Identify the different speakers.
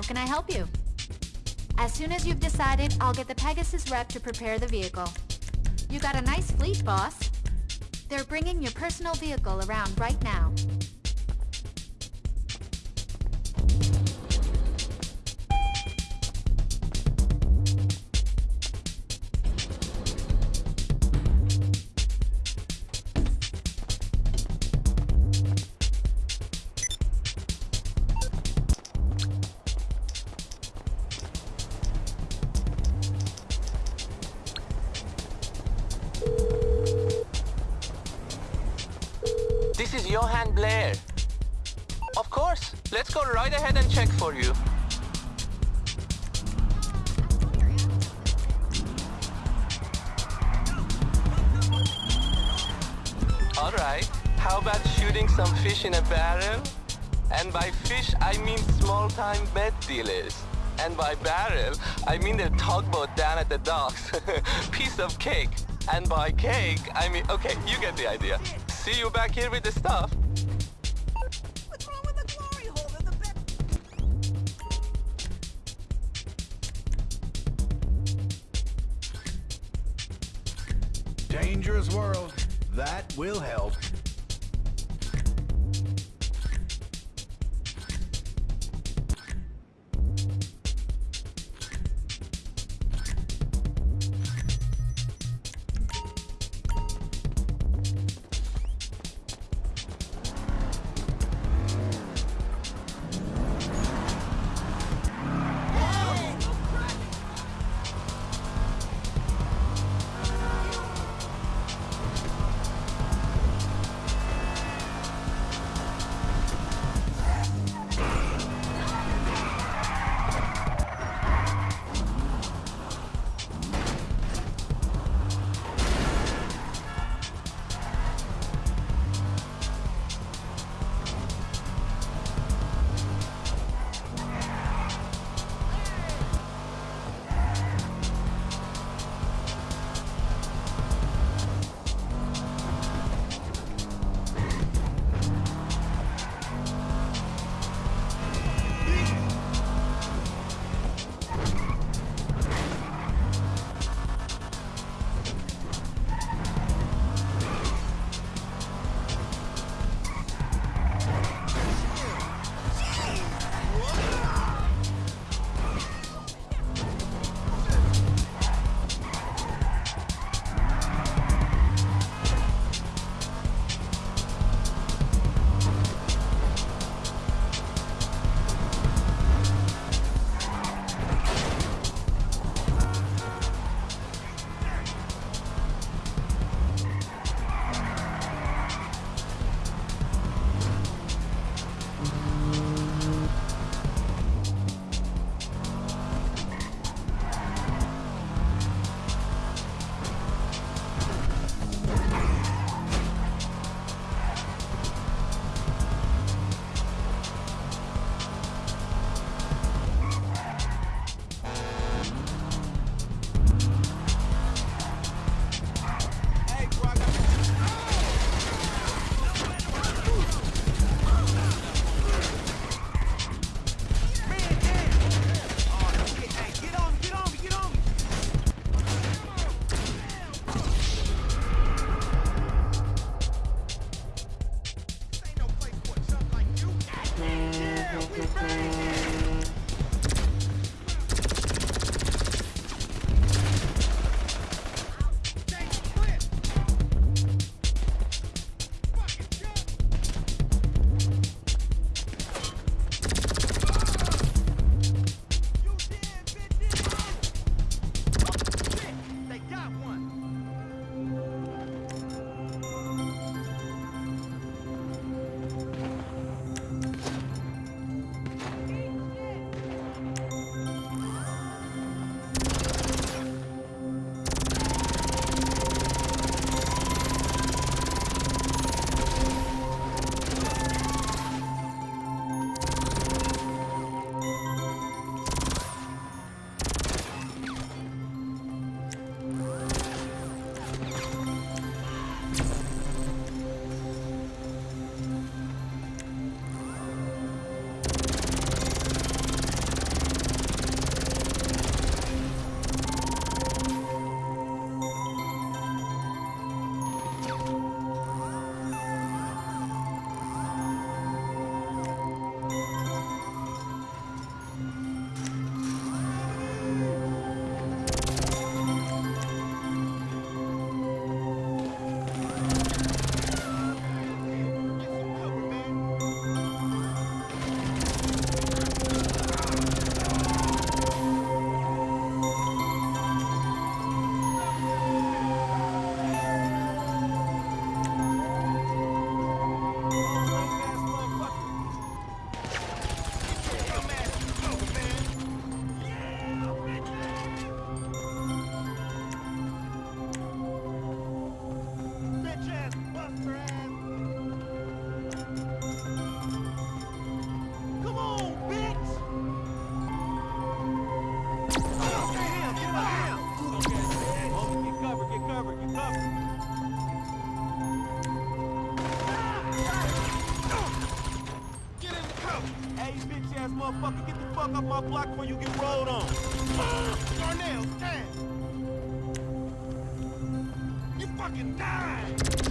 Speaker 1: How can I help you? As soon as you've decided, I'll get the Pegasus rep to prepare the vehicle. You got a nice fleet, boss. They're bringing your personal vehicle around right now.
Speaker 2: Johan Blair. Of course. Let's go right ahead and check for you. All right. How about shooting some fish in a barrel? And by fish, I mean small-time bed dealers. And by barrel, I mean the tugboat down at the docks. Piece of cake. And by cake, I mean, okay, you get the idea. See you back here with the stuff.
Speaker 3: Dangerous world. That will help.
Speaker 4: Fuck up my block before you get rolled on. Ah, Darnell, stand! You fucking died!